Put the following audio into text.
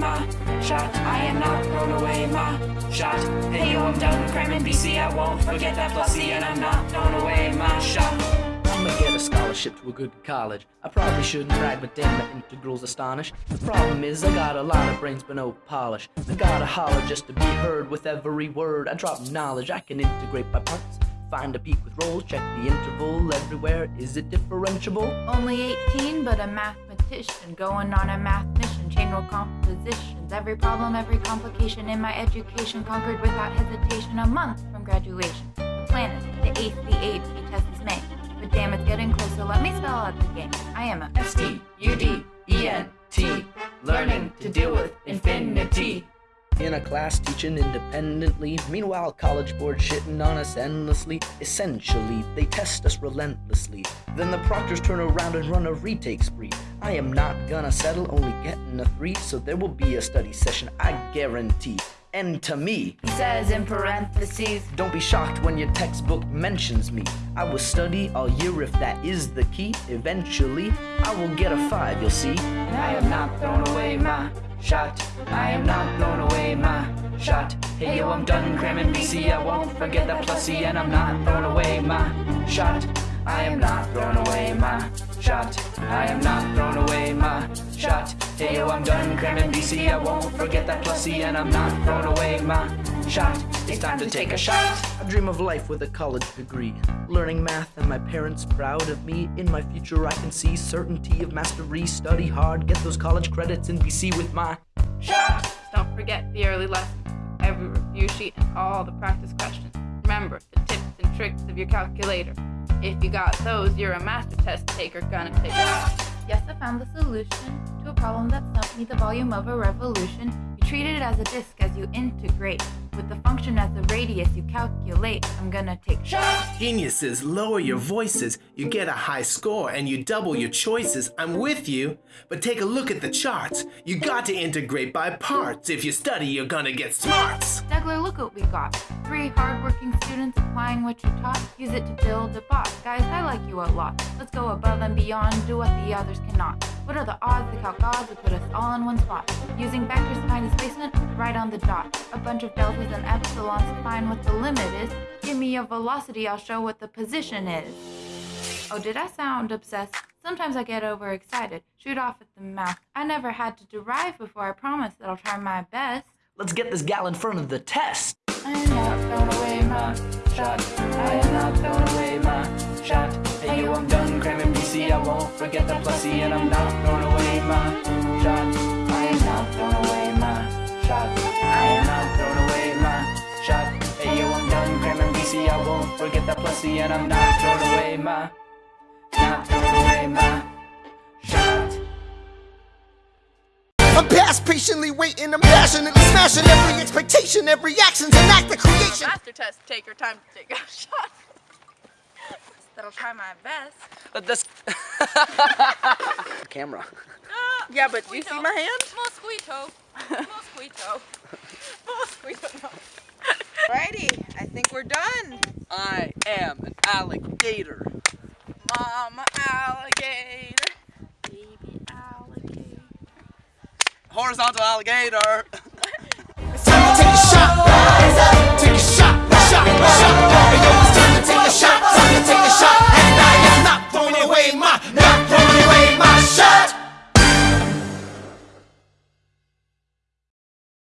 my shot. I am not throwing away my shot. Hey yo, I'm done cramming BC. I won't forget that plus C, and I'm not throwing away my shot. I'ma get a scholarship to a good college. I probably shouldn't brag, but damn, my integrals astonish. The problem is, I got a lot of brains but no polish. I gotta holler just to be heard with every word. I drop knowledge, I can integrate by parts. Find a peak with Rolle's, check the interval everywhere. Is it differentiable? Only 18, but a mathematician going on a math mission. Chain rule compositions, every problem, every complication in my education conquered without hesitation. A month from graduation. The planet, the eighth, the AP test is May. But damn, it's getting closer. Let me spell out the game. I am a S T U D E N T. Learning to deal with infinity. In a class teaching independently. Meanwhile, college board shitting on us endlessly. Essentially, they test us relentlessly. Then the proctors turn around and run a retake spree. I am not gonna settle, only getting a three, so there will be a study session, I guarantee. And to me, He says in parentheses. don't be shocked when your textbook mentions me. I will study all year if that is the key. Eventually, I will get a five, you'll see. And I am not throwing away my shot. I am not throwing away my shot. Hey yo, I'm done cramming BC. I won't forget that plus C, and I'm not throwing away my shot. I am not throwing away my shot. I am not throwing away my shot. Hey yo, oh, I'm done cramming BC. I won't forget that plus C, and I'm not throwing away my shot. It's time to take a shot. I dream of life with a college degree. Learning math and my parents proud of me. In my future, I can see certainty of mastery. Study hard, get those college credits in BC with my Shot. Don't forget the early lessons, every review sheet, and all the practice questions. Remember the tips and tricks of your calculator. If you got those, you're a master test taker gonna take it. Yes, I found the solution to a problem that stumped me the volume of a revolution. You treat it as a disk as you integrate. With the function as the radius you calculate. I'm gonna take shots. Geniuses, lower your voices. You get a high score and you double your choices. I'm with you. But take a look at the charts. You got to integrate by parts. If you study, you're gonna get smarts. Stegler, look what we got. Three hardworking students applying what you taught. Use it to build a bot. Guys, I like you a lot. Let's go above and beyond, do what the others cannot. What are the odds the calc gods would put us all in one spot? Using vectors find displacement right on the dot. A bunch of deltas and epsilons to find what the limit is. Give me a velocity, I'll show what the position is. Oh, did I sound obsessed? Sometimes I get overexcited, shoot off at the mouth. I never had to derive before, I promise that I'll try my best. Let's get this gal in front of the test. I am not throwing away my shot. I am not throwing away my shot. Hey yo, I'm done cramming BC. I won't forget the plus C, and I'm not throwing away my shot. I am not throwing away my shot. I am not throwing away my shot. Hey yo, I'm done cramming BC. I won't forget the plus C, and I'm not throwing away my, not throwing away my I'm past patiently waiting, I'm passionately smashing every expectation, every action's an act of creation. Master test taker, time to take a shot. That'll try my best. Uh, this camera. Yeah, but do you see my hand? Mosquito. Mosquito. Mosquito. Righty, I think we're done. I am an alligator. Mama alligator. Baby alligator. Horizontal alligator.